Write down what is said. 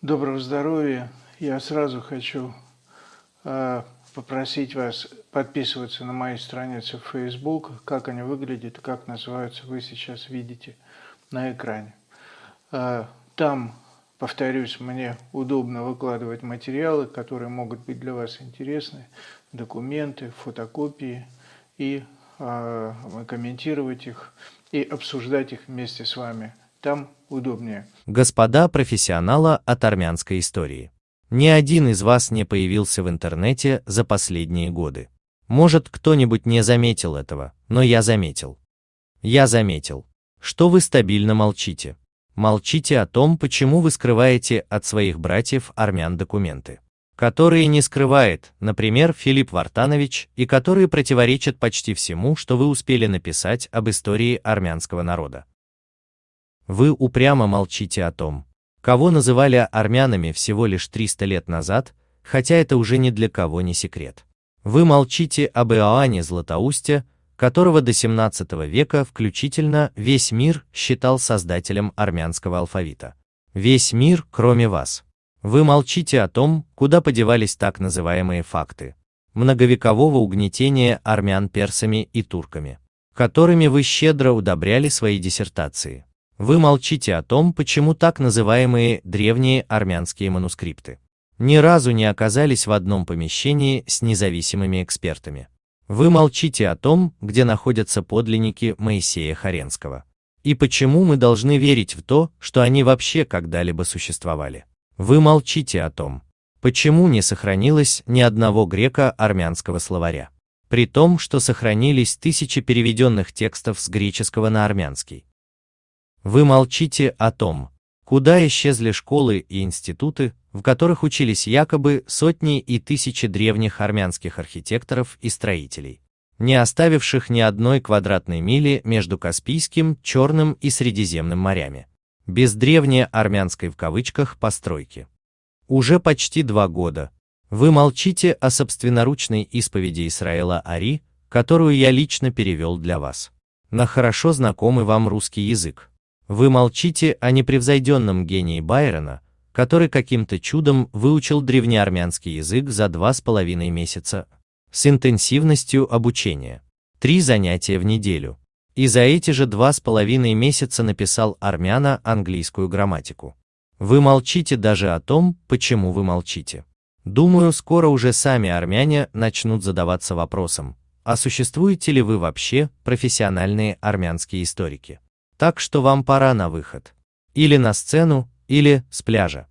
Доброго здоровья! Я сразу хочу э, попросить вас подписываться на мои страницы в Facebook, как они выглядят, как называются, вы сейчас видите на экране. Э, там, повторюсь, мне удобно выкладывать материалы, которые могут быть для вас интересны, документы, фотокопии, и э, комментировать их, и обсуждать их вместе с вами там удобнее. Господа профессионала от армянской истории. Ни один из вас не появился в интернете за последние годы. Может, кто-нибудь не заметил этого, но я заметил. Я заметил, что вы стабильно молчите. Молчите о том, почему вы скрываете от своих братьев армян документы, которые не скрывает, например, Филипп Вартанович, и которые противоречат почти всему, что вы успели написать об истории армянского народа. Вы упрямо молчите о том, кого называли армянами всего лишь 300 лет назад, хотя это уже ни для кого не секрет. Вы молчите об Иоанне Златоусте, которого до 17 века включительно весь мир считал создателем армянского алфавита. Весь мир, кроме вас. Вы молчите о том, куда подевались так называемые факты многовекового угнетения армян персами и турками, которыми вы щедро удобряли свои диссертации. Вы молчите о том, почему так называемые древние армянские манускрипты ни разу не оказались в одном помещении с независимыми экспертами. Вы молчите о том, где находятся подлинники Моисея Харенского. И почему мы должны верить в то, что они вообще когда-либо существовали. Вы молчите о том, почему не сохранилось ни одного греко-армянского словаря. При том, что сохранились тысячи переведенных текстов с греческого на армянский. Вы молчите о том, куда исчезли школы и институты, в которых учились якобы сотни и тысячи древних армянских архитекторов и строителей, не оставивших ни одной квадратной мили между Каспийским, Черным и Средиземным морями, без древней армянской в кавычках постройки. Уже почти два года вы молчите о собственноручной исповеди Исраэла Ари, которую я лично перевел для вас, на хорошо знакомый вам русский язык. Вы молчите о непревзойденном гении Байрона, который каким-то чудом выучил древнеармянский язык за два с половиной месяца, с интенсивностью обучения. Три занятия в неделю. И за эти же два с половиной месяца написал армяна английскую грамматику. Вы молчите даже о том, почему вы молчите. Думаю, скоро уже сами армяне начнут задаваться вопросом, а существуете ли вы вообще профессиональные армянские историки? Так что вам пора на выход. Или на сцену, или с пляжа.